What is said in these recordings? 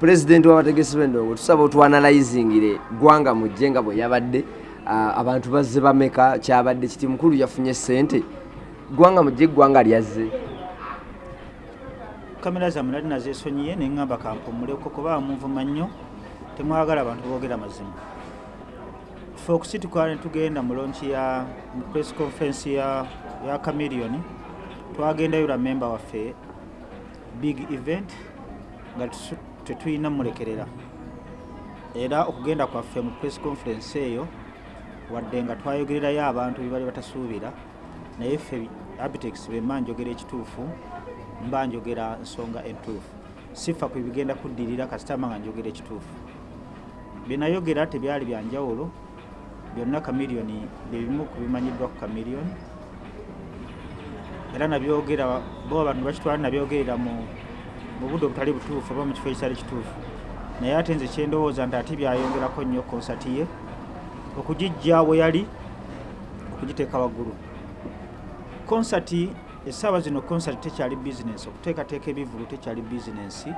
pulezidenti w'abategesi b'endongo tusaba otwanalizingire gwanga mujje nga bwe yabadde abantu bazze bameka kyabadde kiti mukulu yafunye sente gwanga mujje eggwanga lyazze. Kamera zammwe nali nazesonyiye neŋŋamba kampumuleko kuba munvuma nnyo temwagala abantu boogera mazima. Fe okusituka netugenda mu lonki ya press conference ya, camilion twagendayo lwa memba waffe big event nga tetulina mulekerera. Era okugenda kwaffe mu press conference eyo wadde nga twayogererayo abantu bebali batasuubira naye ffe abitex bemba njogera ekituufu mba njogera nsonga entuufu. Sifa ku bigenda kuddirira kasitama nga njogera ekituufu. Byenayogera tebyali byanjawulo byonna kamiliyoni byebimu ku bimanyiddwa ku kamiliyoni. Era nabyogera bo abantu bakitwala nabyogerera mu mu budde obutali butuufu oba mu kifo ekitali kituufu. Naye ate nze kyendowooza nti ate byayongerako nnyo konsati ye okugijja we yali okugiteeka waggulu. Konsati essaawa zino konsati tekyali bizinensi okuteekateeka ebivulu tekyali bizinensi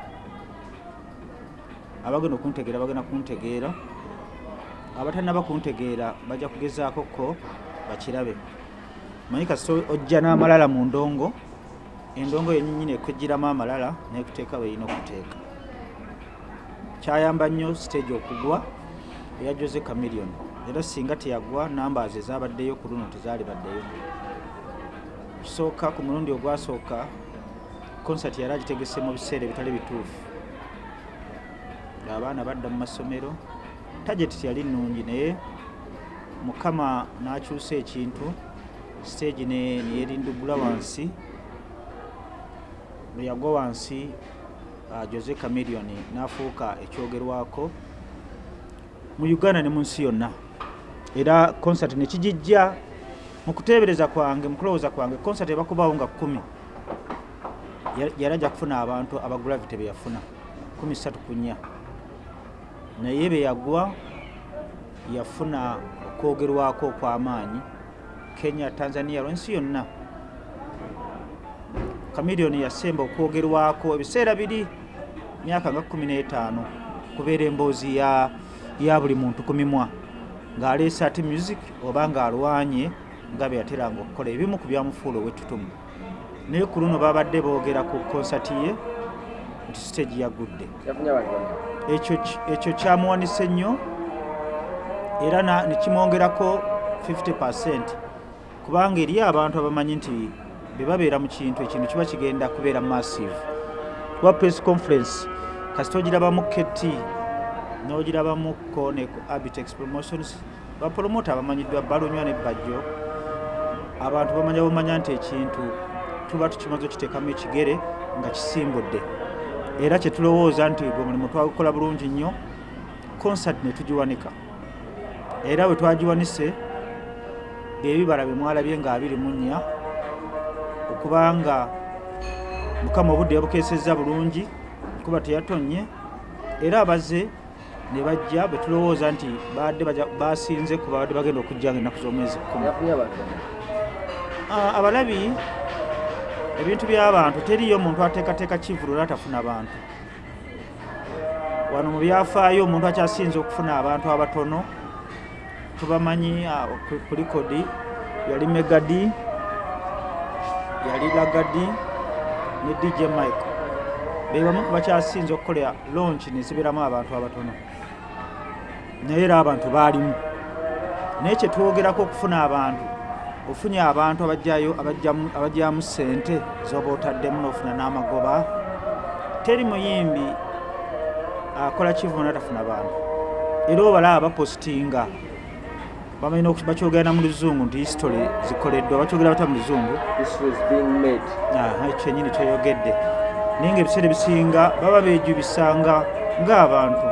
abagenda okuntegeera bagenda kuntegeera abatalina bakuntegeera bajja kugezaako ko bakirabe. Manyi kasita ojja n'amalala mu ndongo endongo yenyinyini ekwejjiramu amalala nekuteeka weerina okuteeka. Kyayamba nnyo stage okugwa eya jose camilion era singa teyagwa nambaz ezabaddeyo ku luno tezaali baddeyo. Kisooka ku mulundi ogwasooka konsati yali agitegese mu biseera ebitali bituufu. Abaana badda mu masomero. Tageti tiyali nnungi naye mukama n'akyusa ekintu. Stage neyerindugula wansi bwe yagwa wansi uh, jose camilion n'afuuka ekyogerwako mu uganda ne mu nsi yonna. Era concert nekigijja mu kuteebereza kwange mu kulowooza kwange concert ebakubawo nga kumi yali ajja kufuna abantu abagravity be yafuna kumi satu kunya naye be yagwa yafuna okwogerwako okw'amaanyi kenya tanzania lwensi yonna kamiliyoni yasemba okwogerwako ebiseera biri myaka nga 15 kubeera emboozi ya, ya buli muntu ku mimwa. Ng'aleese ati music oba ng'alwanye nga beyateranga okukola ebimu ku byamufuula ow'ettutumu naye ku luno babadde boogera ku konsati ye nti stage yagudde ekyo kyamuwanise nnyo era nekimwongerako 50 percent kubanga eri abantu abamanyi nti be babeera mu kintu ekintu kiba kigenda kubeera massive. Kuba press conference kasita ogirabamu keti n'ogirabamu ko ne abitex promotions bapromota abamanyiddwa balunywa ne bajjo. Abantu bamanya bamanya nti ekintu tuba tukimaze okiteekamu ekigere nga kisimbudde. Era kyetulowooza nti gwe mulimu twagukola bulungi nnyo concert ne tugiwanika. Era bwe twagiwanise byebibala bye mwalabye nga 24 kubanga mukama obudde yabukeesezza bulungi nkuba teyatonye. Era abaze ne bajja betulowooza nti baadde basinze kuba badde bagenda okujjanga ennaku z'omwezi kumi. Abalabi ebintu by'abantu teriyo omuntu ateekateeka kivulu era atafuna bantu. Wano mu byafaayo omuntu akyasinze okufuna abantu abatono tubamanyi kulikodi yali megadi yali lagadi ne dj mike. Bebamu kubakyasinze okukolera launch neziberamu abantu abatono. Naye era abantu baalimu. Naye kyetwogerako okufuna abantu ofunye abantu abajjayo abajjamu sente zoba otaddemu n'ofuna n'amagoba teri muyimbi akola kivu natafuna bantu. Era obalaba bapositinga bamanyi bakyogera mu luzungu nti history zikoleddwa bakyogera bata mu luzungu kyenyini kyoyogedde naye nga ebiseera ebisinga baba bejubisanga ng'abantu.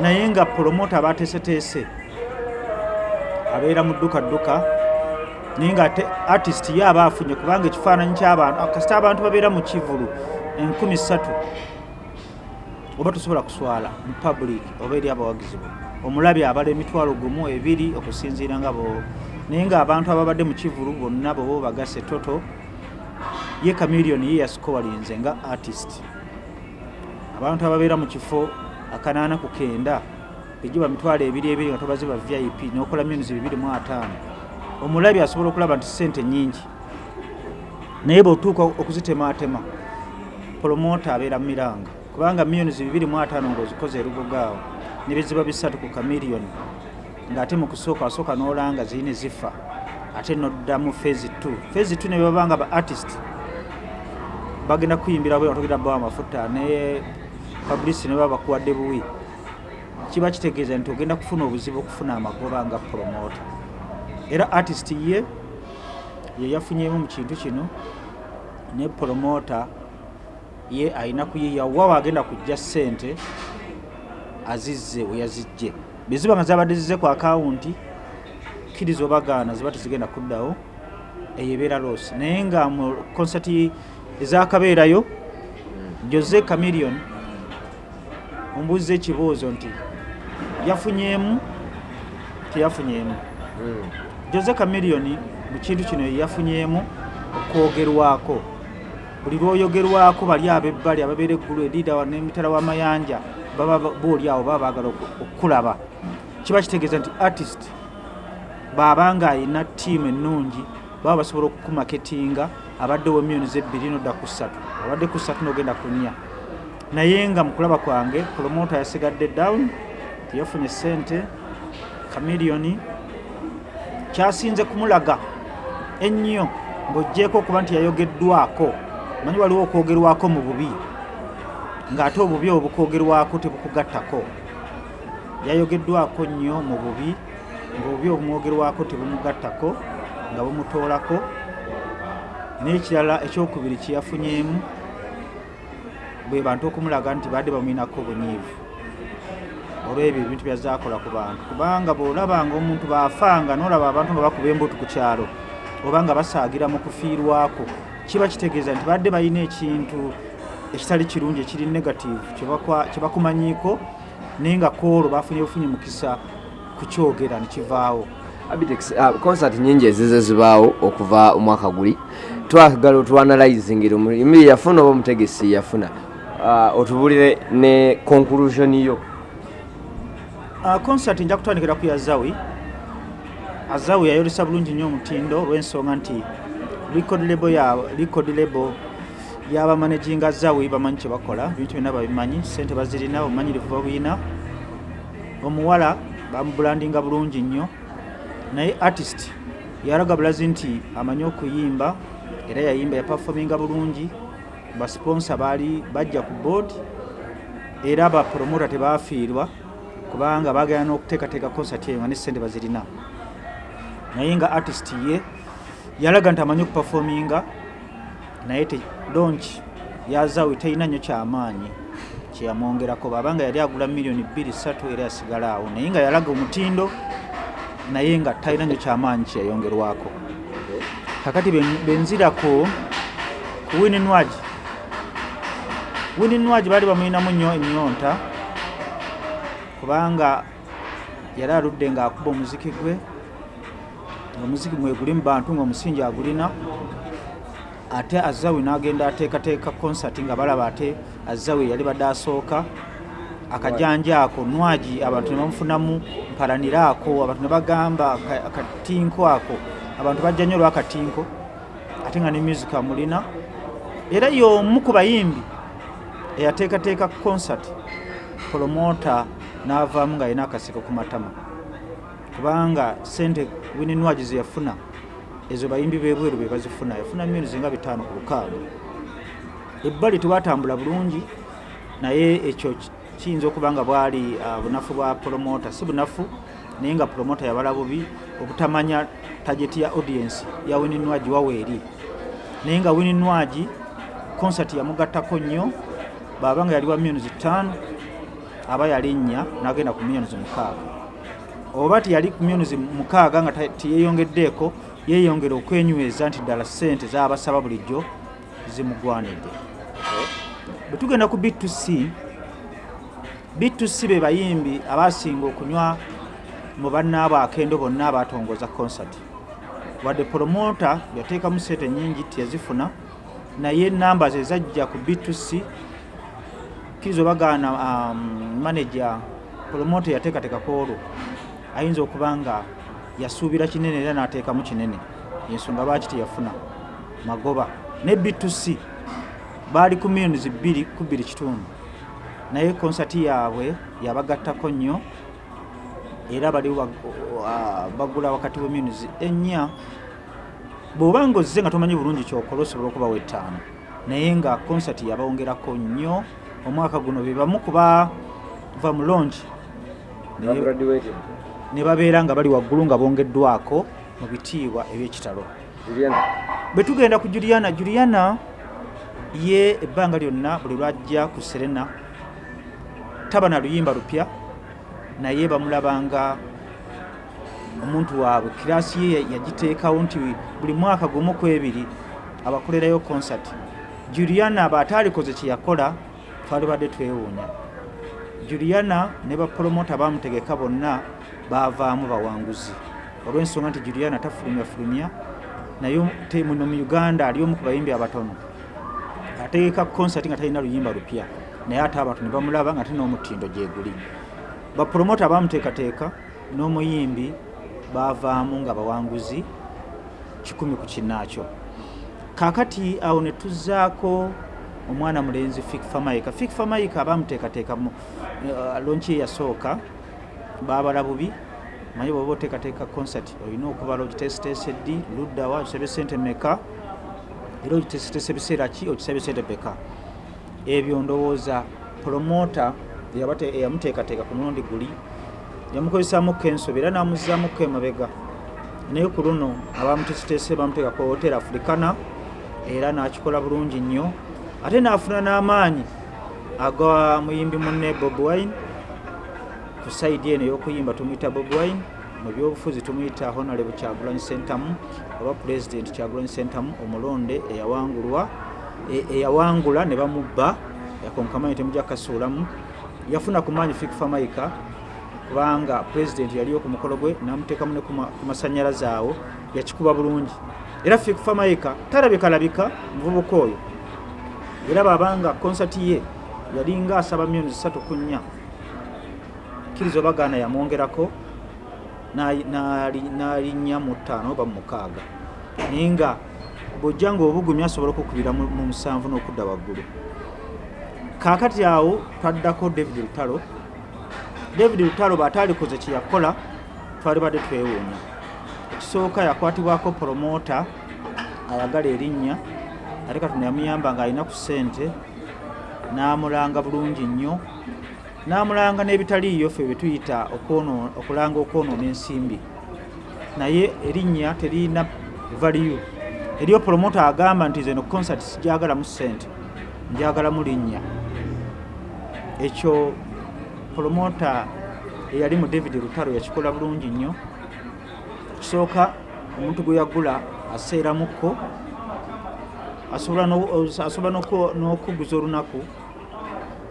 Naye nga promota abateeseteese abeera mu dduka dduka naye nga artist ye aba afunye kubanga ekifaananyi ky'abantu kasita abantu babeera mu kivulu enkumi ssatu. Oba tosobola kuswala mu public oba eri abawagizi bo omulabi abala emitwalo gumu ebiri okusinziira nga bo. Naye ng'abantu ababadde mu kivulu bonna bobo bagase toto ye kamiliyoni ye yasikowalinze nga artist. Abantu ababeera mu kifo akanaana ku kenda egiba mitwalo ebiri ebiri nga tobaze ba vip nokola myonizi bibiri mu ataano. Omulabi asobola okulaba nti sente nyingi naye bweotuuka okuzitematema promota abeera miranga kubanga myonizi bibiri mu ataano ngaozikoze erugogaawo nebiziba bisatu ku kamiliyoni ngaate mu kusooka wasooka n'olanga zirina zifa ate noddamu fezi 2 fezi 2 nebabanga ba artist bagenda kuyimbira bwe batogera bawa amafuta ne publicity ne baba bakuwadde buwi. Kiba kitegeeza nti ogenda kufuna obuzibu okufuna amagoba nga promota era artist ye ye yafunyemu mu kintu kino ne promota ye alina kuyiya wa waagenda kujja ssente azizze we yazijje. Beziba nga zabadde zizze ku akawunti kkiriza obagaana ziba tezigenda kuddawo eyo ebeera losi naye nga mu konsati ezakabeerayo jose camilion ombuuza ekibuuzo nti yafunyemu teyafunyemu jose camilion mu kintu kino yafunyemu okwogerwako. Buli lwoyogerwako bali abebbali ababeera eggulu edida nemitala w'amayanja baba booli awo baba baagala okukulaba kiba kitegeeza nti artist baaba nga alina tiimu ennungi baba basobola okukumaketinga abaddewo emyoni zebbiri nodda ku ssatu abadde ku ssatu nogenda ku nnya. Naye nga mu kulaba kwange promota yasigadde down teyafunye sente kamiliyoni kyasinze kumulaga ennyo ng'ogjeeko okuba nti yayogeddwako. Manyi waliwo okwogerwako mu bubi ng'ate obubi obwo bukwogerwako tebukugattako. Yayogeddwako nnyo mu bubi ng'obubi obumwogerwako tebumugattako nga bumutoolako n'ekirala ekyokubiri kyeyafunyemu bwe bantu okumulaga nti badde bamwinako bunyiivu olwebyo ebintu byazaakola ku bantu. Kubanga bw'olabanga omuntu baafanga n'olaba abantu nga bakuba embutu ku kyalo oba nga basaagira mu kufiirwako kiba kitegeeza nti badde balina ekintu ekitali kirungi ekiri negative kye bakumanyiiko naye nga koolwo bafunye bufunye mukisa kukyogera nekivaawo abitex concert nyingi ezize zibaawo okuva omwaka guli. Twagala otwanalizingire omulimi yafuna oba omutegesi yafuna? Ah, otubulire ne conclusion yo. Uh, concert nja kutandikira ku yazawi azawi yayolesa bulungi nnyo omutindo olw'ensonga nti record label y'abamanaginga zawi bamanyi kye bakola ebintu byonna babimanyi sente bazirina obumanyirivu babuyina omuwala bamubulandinga bulungi nnyo naye artist yalaga bulazi nti amanyi okuyimba era yayimba yapafominga bulungi. Basponsa baali bajja ku board era abapromota tebafiirwa kubanga bagenda n'okuteekateeka concert eyo nga nesente bazirina. Naye nga artist ye yalaga nti amanyi okupafominga naye te launch yazawe terina nnyo kyamaanyi kyeyamwongerako. Babanga yali agula miliyoni 23 era yasigala awo naye nga yalaga omutindo naye nga talina nnyo kyamaanyi kyeyayongerwako. Kakati ben- benzirako ku wininwagi wininwagi baali bamulinamu nnyo ennyonta kubanga yali aludde ng'akuba omuziki gwe omuziki mwe guli mu bantu ng'omusingi agulina ate azawi n'agenda ateekateeka concert nga balaba ate azawi yali badde asooka akajanja ako nwagi abantu ne bamufunamu mpalaniraako abantu ne bagamba aka- akatinko ako abantu bajja nnyo olwakatinko ate nga ne music amulina. Era y'omu ku bayimbi eyateekateeka concert promota n'avaamu nga alina akaseko ku matama. Kubanga sente wininwagi ze yafuna ezo bayimbi bebweru be bazifuna yafuna milioni zinga bitaano ku lukaaga. Ebbali tebatambula bulungi naye ekyo ki- kiyinza okuba nga bwali ah, bunafu bwa promota si bunafu naye nga promota yabala bubi obutamanya tageti ya audience ya wininwagi waweeri naye nga wininwagi concert yamugattako nnyo baba nga yali wa milioni zitaano aba yali nnya n'agenda ku milioni mukaaga. Oba tiyali ku milioni mukaaga nga tiyeyongeddeeko yeeyongera okwenyweza nti ddala ssente z'abasaba bulijjo zimugwanidde. Bwe tugenda ku b2c b2c be bayimbi abasinga okunywa mu bannaabo akendo bonna abatongoza concert. Wadde promota yateekamu sente nyingi tiyazifuna naye namba ze zajja ku b2c kkiriza obagaana um, manaja promota yateekateekako olwo. Ayinza okuba nga yasuubira kinene era n'ateekamu kinene. Ensonga lwaki teyafuna? Magoba. Ne b2c baali ku millions ku bbiri kitundu. Naye konsati yaabwe yabagattako nnyo era bali bagula wakati we millions ennya. Bw'oba nga ozze nga tomanyi bulungi kyokola osobola okubawa ettaano. Naye nga konsati yabawongerako nnyo. Omwaka guno be bamu kuba va mu longi. Ne babeera nga bali waggulu nga bongeddwako mu bitiibwa ebyekitalo. Bwe tugenda ku juliana juliana ye ebbanga lyonna buli lwajja ku serena taba na luyimba lupya naye bamulabanga omuntu waabwe kiraasi ye yagiteekawo nti buli mwaka gumu ku ebiri abakolerayo konsati juliana aba ataalikoze kye yakola twali badde twewuunya. Juliana ne bapromota bamutegeka bonna baavaamu bawanguzi. Olw'ensonga nti juliana tafulumyafulumya naye muno mu uganda ali omu ku bayimbi abatono. Ategeka konsati nga talina luyimba lupya naye ate abantu ne bamulaba nga talina omutindo gyeguli bapromota bamuteekateeka n'omuyimbi baavaamu nga bawanguzi kikumi ku kinaakyo kaakati awo ne tuzzaako omwana mulenzi fikfa maika fikfa maika bamuteekateeka mu uh, lonki ye yasooka baabala bubi manye bwoba oteekateeka konsati olina okubala ogitesitese ddi luddawa ogisabye sente meka era ogitesitese biseera ki? Ogisabye sente peka ebyo ndowooza promota eyamuteekateeka ku mulundi guli yamukozesaamuko ensobi era n'amuzaamuko emabega naye ku luno abamutesitese bamuteeka ku hotel africana era n'akikola bulungi nnyo. Ate n'afuna n'amaanyi aga muyimbi munne bob wine ku saidi eno ey'okuyimba tumuyita bob wine mu byobufuzi tumuyita honorable kyagulanyi sentamu oba president kyagulanyi sentamu omulonde eyawangulwa e- eyawangula ne bamubba yakonkamanyi temujja kasuulamu yafuna ku maanyi fikfa maika kubanga president yaliyo ku mukolo gwe namuteekamu ne ku ma- ku masanyalaze awo yakikuba bulungi. Era fikfa maika talabikalabika muvubuka oyo. Era babanga konsati ye yalinga asaba milioni zisatu ku nnya kkiriza obagaana yamwongerako n'ali- n'ali- n'alinnya mu ttaano oba mu mukaaga. Naye nga bw'ojja nga obugumya asobola okukubira mu mu musanvu n'okudda waggulu. Kaakati awo twaddako david lutalo. David lutalo bw'ataalikoze kye yakola twali badde twewuunya. Ekisooka yakwatibwako promota ayagala erinnya ate katonda yamuyamba ng'alina ku ssente n'amulanga bulungi nnyo n'amulanga n'ebitaliiyo ffe bye tuyita okulanga okwonoona ensimbi. Naye erinnya teriina valiyu eriyo promota agamba nti zeno concert sijagalamu ssente njagalamu linnya. Ekyo promota eyali mu david lutalo yakikola bulungi nnyo. Kisooka omuntu gwe yagula aseeramukko asobola no- asobola n'oku- n'okuguza olunaku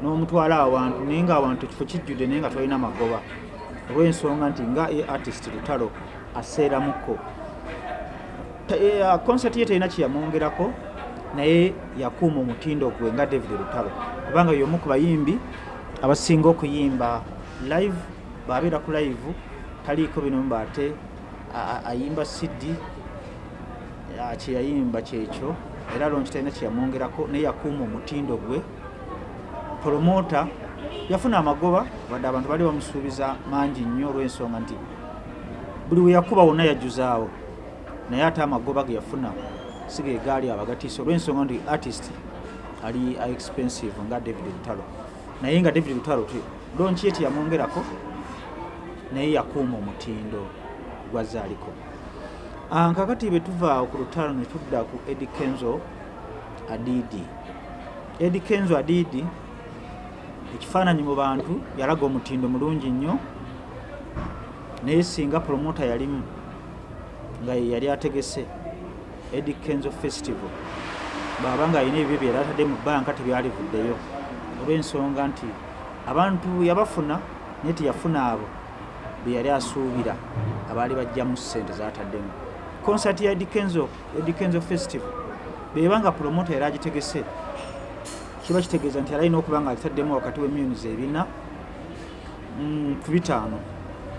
n'omutwala awantu naye nga awantu ekifo kijjudde naye nga twalina magoba. Olw'ensonga nti nga ye artist lutalo aseeramukko Ta- eh, ah, ye talina kyeyamwongerako naye yakuuma omutindo gwe nga david lutalo. Kubanga y'omu ku bayimbi abasinga okuyimba live baabeera ku live taliiko bino mbaate ayimba cd ah, kyeyayimba kyekyo era lonki talina kyeyamwongerako naye yakuuma omutindo gwe promota yafuna amagoba wadde abantu bali bamusuubiza mangi nnyo olw'ensonga nti buli we yakuba wonna yajjuzaawo naye ate amagoba ge yafuna si ge gaali abagatiisa olw'ensonga nti artist ali expensive nga david lutalo naye nga david lutalo lonki ye teyamwongerako naye yakuuma omutindo gwazaaliko Ah, kakati bwe tuva ku lutalo ne tudda ku edi kenzo adidi edi kenzo adidi ekifaananyi mu bantu yalaga omutindo mulungi nnyo naye singa promota yalimu nga ye yali ategese edi kenzo festival bwaba nga alina ebibyo byeyali atadde mu banka tebyalivuddeyo olw'ensonga nti abantu yabafuna naye teyafuna abo be yali asuubira abaali bajjamu ssente zataddemu konsati ya edikenzo edikenzo festival beba nga promota yali agitegese kiba kitegeeza nti alina okuba nga alitaddemu wakati w'emyonizi ebina mm, ku bitaano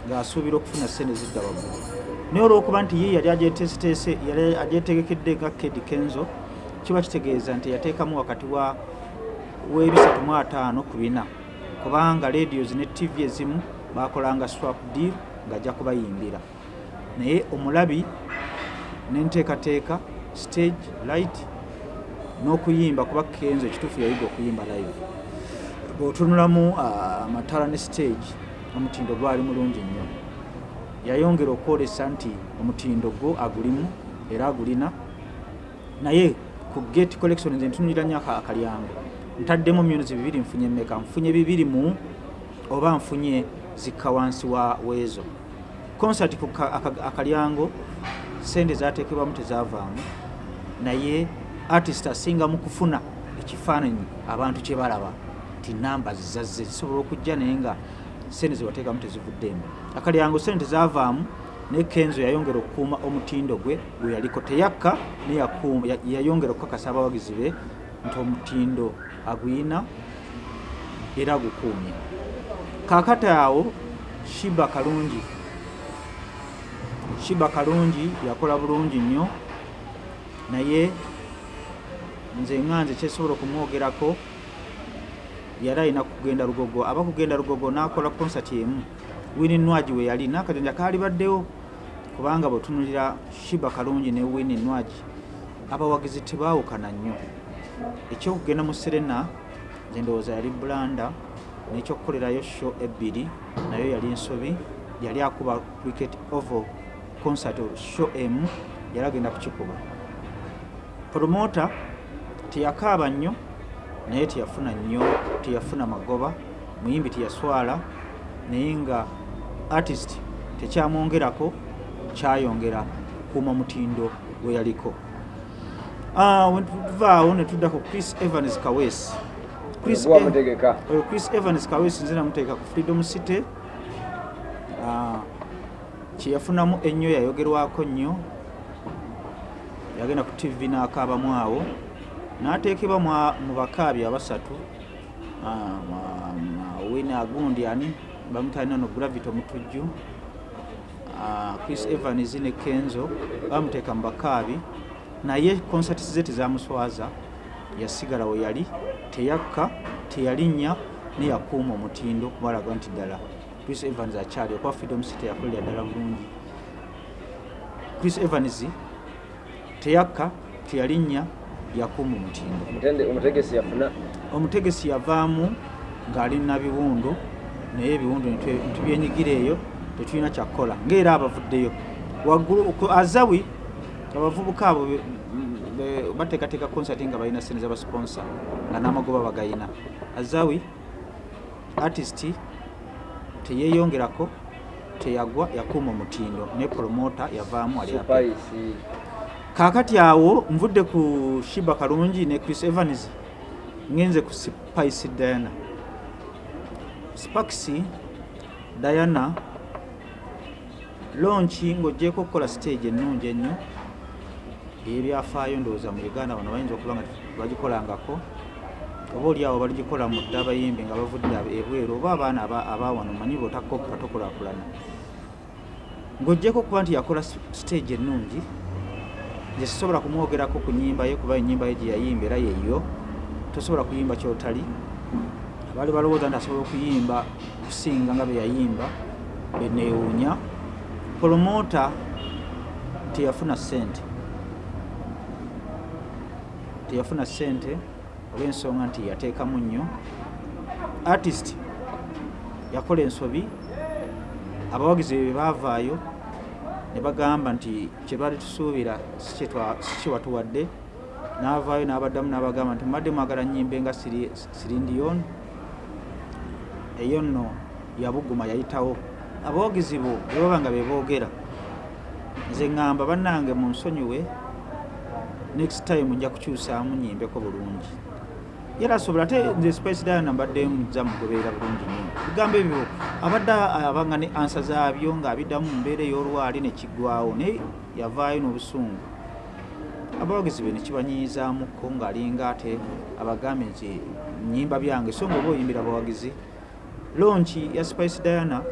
ng'asuubira okufuna sente zidda waggulu. Naye olw'okuba nti ye yali agyeteeseteese yali agyetegekedde nga kedi kenzo kiba kitegeeza nti yateekamu wakati wa w'ebisatu mu ataano ku bina kubanga radios ne tv ezimu bakolanga swap deal ng'ajja kubayimbira. Naye omulabi nenteekateeka stage light n'okuyimba kuba kenzo ekituufu yayiga okuyimba live. Bw'otunulamu ah, amatala ne stage omutindo gwali mulungi nnyo. Yayongera okwolesa nti omutindo gwo agulimu era agulina. Naye ku gate collection nze ntunulira nnyo aka- akalyango ntaddemu myonizi bibiri nfunye meka nfunye bibiri mu oba nfunye zikka wansi wa weezo? Concert ku ka- aka- akalyango sente zateekebwamu tezavaamu. Naye artist asinga mu kufuna ekifaananyi abantu kye balaba ti namba zizazze zisobola okujja naye nga sente zewateekamu tezivuddeemu akalyango sente tezavaamu naye kenzo yayongera okukuuma omutindo gwe gwe yaliko teyakka yayongera okukakasa abawagizi be nti omutindo aguyina era agukuumye kaakati awo shiba kalungi shiba kalungi yakola bulungi nnyo naye nze nga nze kyesobola okumwogerako yali alina kugenda lugogo aba kugenda lugogo n'akola konsati emu. Wini nwagi we yali n'akajanja kaali baddewo kubanga bwetunulira shiba kalungi ne wini nwagi abawagizi tebaawukana nnyo. Ekyokugenda mu serena nze ndowooza yali bulanda n'ekyokukolerayo sho ebbiri nayo yali nsobi yali akuba cricket oval concert sho emu yali agenda kukikuba promota teyakaaba nnyo naye teyafuna nnyo teyafuna magoba muyimbi teyaswala naye nga artist tekyamwongerako kyayongera kukuuma mutindo gwe yaliko. Ah, we tuvaawo ne tudda ku chris evans kawesi Chris mutegeka. oyo chris evans kawesi nze namuteeka ku freedom city. Ah, kyeyafunamu ennyo yayogerwako nnyo yagenda ku tv n'akaabamu awo n'ateekebwa mu bakaabi abasatu Ah, wina agundi ani? Bamutalina no gravity omutujju Ah, chris evans ne kenzo bamuteeka mu bakaabi. Naye konsati ze tezamuswaza yasigala we yali teyakka teyalinnya neyakuuma omutindo kubalaga nti ddala chris evans akyali okuba freedom city yakolera ddala bulungi. Chris evans teyakka teyalinnya yakuuma omutindo. Omutegesi yafuna omutegesi yavaamu ng'ali na biwundu naye ebiwundu nitubyenyigira eyo tetulina kyakukola ngaera abavuddeyo. Waggulu azawi abavubuka abo bateekateeka konsati nga balina sente z'abasponsa nga n'amagoba bagayina. Azawi artist teyeeyongerako teyagwa yakuuma omutindo ne promota yavaamu ali happy. spice kaakati awo nvudde ku shiba kalungi ne chris evans ngenze ku spice diana. Spaxi diana lonki ng'ogyeko okukola stage ennungi ennyo eyebyafaayo ndowooza mu uganda bano bayinza okuba nga bagikolangako oba oli awo baligikola mu dde abayimbi nga bavudde ebweru oba abaana aba- abawano manyi bwotakkopa tokulaakulana ng'ogyeko okuba nti yakola stage ennungi nze sisobola kumwogerako ku nnyimba ye kuba ennyimba ye gye yayimba era yeeyo tosobola kuyimba kyotali. Abaali balowooza nti asobola okuyimba okusinga nga bwe yayimba beneewuunya promota teyafuna ssente. Teyafuna ssente olw'ensonga nti yateekamu nnyo. Artist yakola ensobi abawagizi be baavaayo ne bagamba nti kye baali tusuubira si kye twa- si kye watuwadde n'avaayo n'abaddamu n'abagamba nti mbadde mwagala nnyimbe nga sirindiyon eyo nno yabuguma yayitawo. Abawagizi bo bwe baba nga be boogera nze ŋŋamba bannange mu nsonyiwe next time nja kukyusaamu nyimbeko bulungi era asobola ate nze spice diana mbadde muzza mugoberera bulungi nnyo. Bigambo ebyo abadde abanga ne ansa zaabyo ng'abiddamu mu mbeera ey'olwali ne kiggwawo naye yavaayo n'obusungu. Abawagizi be nekibanyiizaamuko ng'alinga ate abagambye nti nyimba byange so nga oba oyimbira abawagizi lonki ya spice diana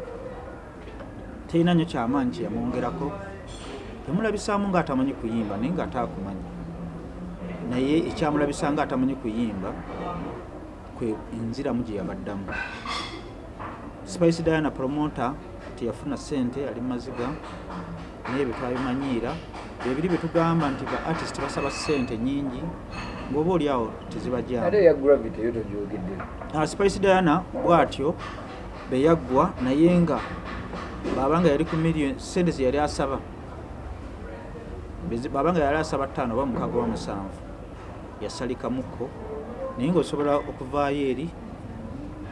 terina nnyo kyamaanyi kyeyamwongerako temulabisaamu ng'atamanyi kuyimba naye ng'ate akumanyi naye ekyamulabisa nga atamanyi kuyimba kwe enziramu gye yabaddamu. Spice diana promota teyafuna sente ali mumaziga naye byetwabimanyiira byebiri byetugamba nti ba artist basaba sente nyingi ngaoba oli awo tezibajyamu Ah, spice diana bwatyo beyaggwa naye nga baba nga yali ku million sente ze yali asaba Bezi- baba nga yali asaba ttaano oba mukaaga wa musanvu yasalikamuko naye ngaosobola okuvaayo eri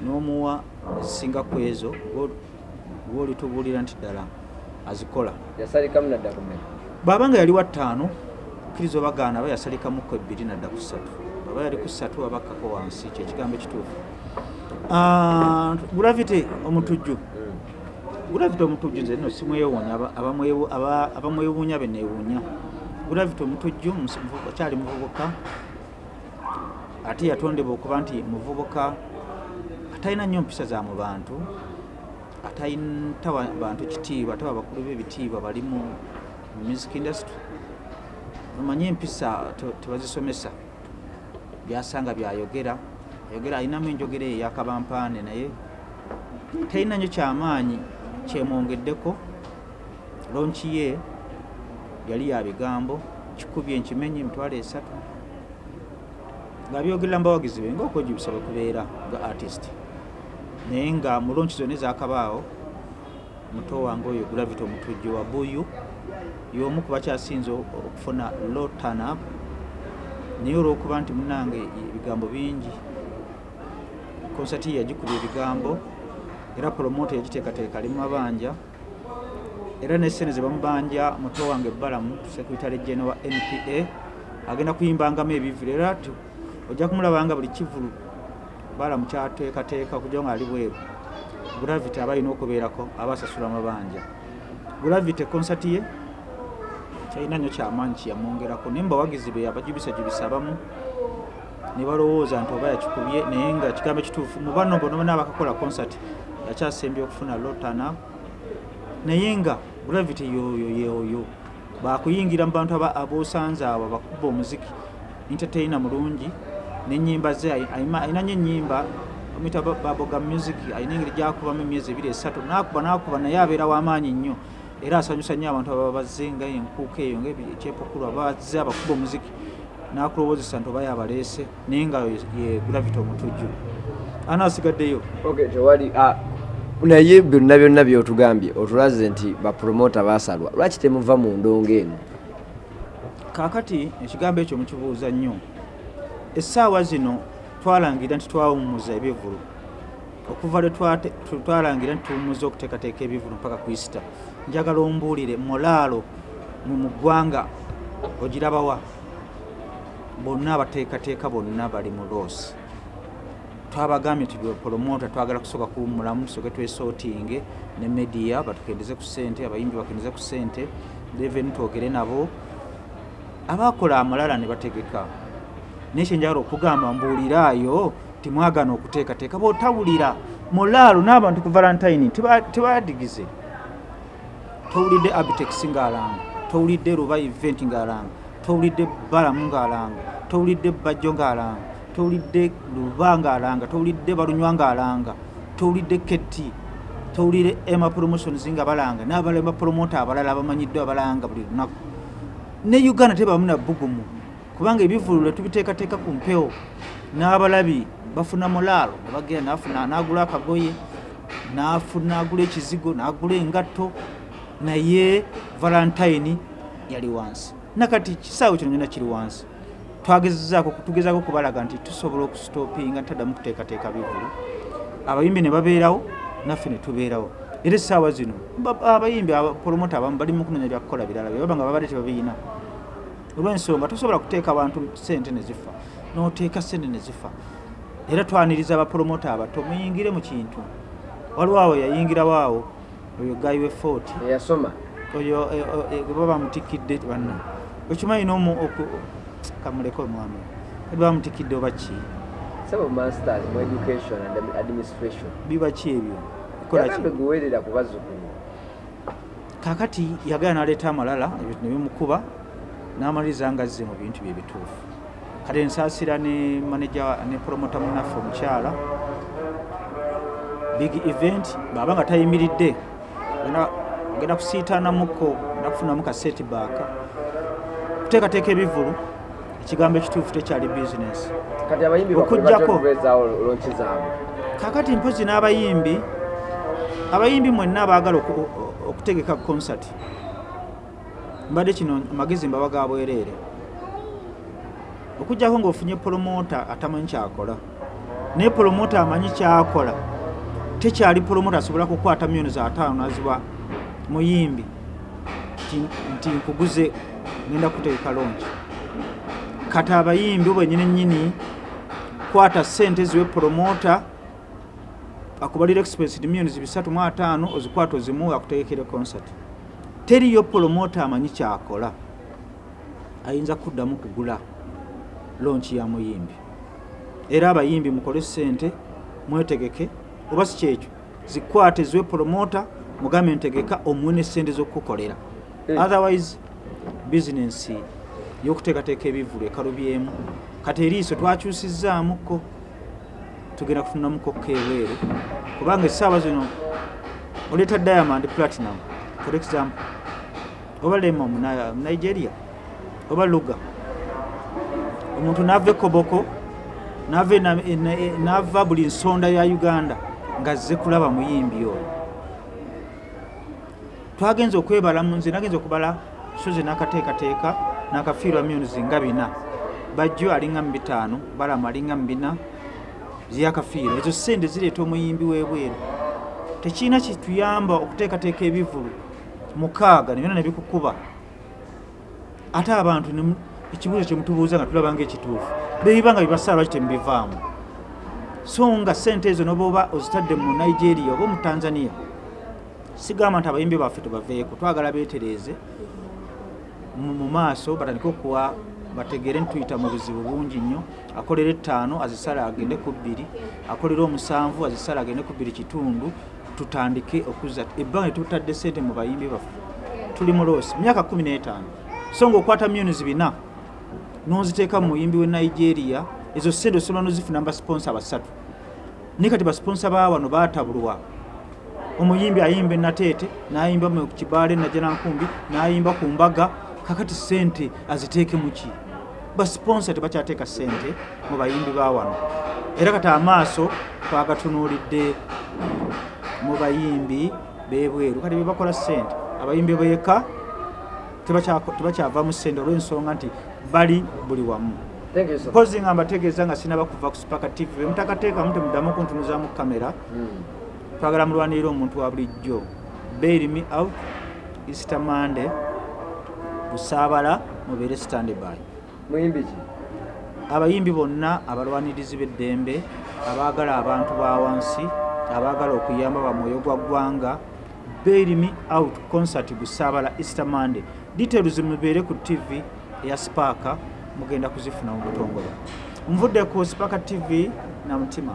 n'omuwa ezisinga ku ezo gwolitubuulira nti ddala azikola. Bwaba nga yali wa ttaano kkiriza obagaana aba yasalikamuko ebbiri nadda ku ssatu. Baba yali ku ssatu abakkako wansi kyekigambo ekituufu. Ah, gulavite omutujju. Gulavite omutujju nze nno simwewuunya aba- abamwewu- aba- abamwewuunya be neewuunya. Gulavite omutujju akyali muvubuka ate yatondebwa okuba nti muvubuka atalina nnyo mpisa za mu bantu atawa bantu kitiibwa atawa bakulu b'ebitiibwa bali mu mu music industry. Omanyi empisa te- tebazisomesa byasanga byayogera. Ayogera alinamu enjogera eyo eyakabampaane naye. Talina nnyo kyamaanyi kyemwongeddeko. Lonki ye yali ya bigambo kikubye enkimenyi emitwalo esatu nga byogerera mubawagizi be ngaokwejubisa bwe kubeera nga artist. Naye nga mu lonki zonna ezakabaawo muto wange oyo gravity omutujju wa buyu y'omu ku bakyasinze okufuna lotanab naye olwokuba nti munange ebigambo bingi konsati yagikubya ebigambo era promota yagiteekateeka ali mabanja era nesene ze bamubanja muto wange balamu secretary general npa agenda kuyimbangamu ebivulu era ojja kumulabanga buli kivulu balamu kyateekateeka okugira nga ali bweru. Gravity aba alina okubeerako aba asasula amabanja. Gravity konsati ye kyalina nnyo kyamaanyi kyeyamwongerako naye mubawagizi be abajubisajubisa abamu ne balowooza nti oba yakikubye naye nga kigambo ekituufu mu bano bonabona abakakola concert yakyasembye okufuna lotana. Naye nga gravity yoyo yeoyo bakuyingira mu bantu ab'osanze abo abakuba omuziki entertaina mulungi nenyimba ze ayina nyo enyimba omuyita baboga music ayina engeri gyakubamu emyezi ebiri esatu nakuba nakuba naye abeera w'amaanyi nnyo. Era asanyusa nnyo abantu ababa bazze nga enkuuka eyo ngaekyepukulu abazze abakuba omuziki nakulowoozesa nti oba yabaleese naye nga ye gravity omutujju. Tewali ah, naye byonna byonna byotugambye otulaze nti bapromota basalwa lwaki temuva mu ndongo eno? Kaakati ekigambo ekyo mukibuuza nnyo essaawa zino twalangira nti twawummuza ebivulu okuva lwe twalangira nti tuwummuza okuteekateeka ebivulu mpaka ku isita njagala ombuulire mulaalo mu ggwanga ogirabawa bonna abateekateeka bonna bali mu loosi twabagambye nti promota twagala kusooka kuwummulamu tusooke twesootinge ne mediya batukendeze ku ssente abayimbi bakendeze ku ssente reveni twogere nabo. Abakola amalala ne bategeka naye kyenjagala okugamba mbuuliraayo timwagana okuteekateeka bwotawulira mulaalo n'abantu ku valentine teba- tebadigize towulidde abitex ng'alanga towulidde ruba event ng'alanga towulidde balamu ng'alanga towulidde bajjo ng'alanga towulidde luba ng'alanga towulidde balunywa ng'alanga towulidde ketti towulidde ema promotions nga balanga n'abalema promota abalala abamanyiddwa abalanga buli lunaku. Ne uganda tebamu na bbugumu kubanga ebivulu lwe tubiteekateeka ku mpewo n'abalabi bafuna mulaalo ne bagenda nafuna n'agula akagoye n'afuna agula ekizigo n'agula engatto naye valentine yali wansi. Nakati kisaawe kino nyona kiri wansi. Twagezezaako tugezaako kubalaga nti tusobola okusitopinga ntaddamu kuteekateeka bivulu abayimbi ne babeerawo naffe ne tubeerawo. Era essaawa zino ba- abayimbi abapromota abamu bali mu kunoonya byakukola birala byebaba nga babadde tebabiina olw'ensonga tosobola kuteeka abantu sente ne zifa n'oteeka sente ne zifa. Era twaniriza abapromota abato muyingire mu kintu. Waliwo awo yayingirawo awo oyo gayi we fort eyasoma. Oyo eh, eh, baba bamutikidde banna okimanyi nomu kamuleko omwami. Bamutikidde oba ki? Biba ki ebyo? Kakati yagala naleeta amalala ebintu nebimukuba n'amaliriza nga azze mu bintu bye bituufu. Kati nsaasira ne manaja ne promota munaffe omukyala. Big event baba nga tayimiridde Genda- kusiitaanamuko genda kufunamu ka setback kuteekateeka ebivulu ekigambo ekituufu tekyali bizinesi zaabwe kakati mpozi n'abayimbi abayimbi mwenna abaagala okutegeka concert mbadde kino amagezi mbaba ga bwereere okugjako ng'ofunye promota atamanyi kyakola. Naye promota amanyi kyakola. Tekyali promota asobola kukwata milioni za ataano naziba muyimbi. Nti- nkuguze ngenda kutegeka lonki kati abayimbi bwenyini nyini kwata sente ziwe promota akubalira expense millions bisatu mu ataano ozikwata ozimuwe akutegekere concert teriyo promota amanyi kyakola ayinza kuddamu kugula lonki ya muyimbi. Era abayimbi mukole sente mwetegeke oba si kyekyo zikwate ziwe promota mugambe ntegeka omuwe ne sente z'okukukolera Eh. otherwise bizinensi y'okuteekateeka ebivulu ekalubyemu. Kati eriiso twakyusizaamuko tugenda kufunamuko keweere kubanga essaawa zino oleeta diamond platinum. For example oba lema mu Na- mu nigeria. Oba luga. Omuntu nava ekoboko nava e e e- nava buli nsonda ya uganda ngazze kulaba muyimbi oyo. Twagenza okwebala mu nze nagenza okubala soze n'akateekateeka n'akafiirwa milioni nga bina. Bajjo alinga mu bitaano balama alinga mu bina byakafiirwa ezo sente zireeta omuyimbi w'ebweru. Tekirina kituyamba okuteekateeka ebivulu mukaaga nebyona nebikukuba ate abantu ne ekibuuzo kyemutubuuza nga tulaba nga ekituufu bebiba nga bibasaala lwaki temubivaamu so nga sente ezo noba oba ozitadde mu nigeria oba mu tanzania sigamba nti abayimbi baffe tubaveeko twagala beetereeze mu maaso batandike okuwa bategere ntuyita mu buzibu bungi nnyo. Akolera ettaano azisala agende ku bbiri akolera omusanvu azisala agende ku bbiri kitundu tutandike okuzza ebbanga lyetutadde sente mu bayimbi baffe tuli mu loosi myaka kumi n'etaano. So ngaokwata millions bina noziteeka mu muyimbi we nigeria ezo sente osobola nozifuna basponsa basatu. Naye kati basponsa ba wano baatabulwa. Omuyimbi ayimba enateete nayimba mu kibaale najanankumbi nayimba ku mbaga kakati sente aziteeke muki basponsa tebakyateeka sente mu bayimbi ba wano. Era kati amaaso twagatunuulidde mu bayimbi bebweru. Kati bebakola sente abayimbi beeka tebakyako- tebakyavaamu sente olw'ensonga nti bali buli wamu. Mpozi nga mbategeeza nga sinaba kuva ku spaka tv bemutakateekamu temuddamu kuntunuzamu kamera Mm. twagala mulwanirira omuntu wa bulijjo. Bail me out easter monday busaabala mubeere standby. Muyimbi ki? Abayimbi bonna abalwanirizi b'eddembe abaagala abantu ba wansi abaagala okuyamba bamwoyo gwa ggwanga bail me out concert busaabala easter monday. Details mubeere ku tv eya sparka mugenda kuzifuna mu butongole nvudde ku sparka tv na mutima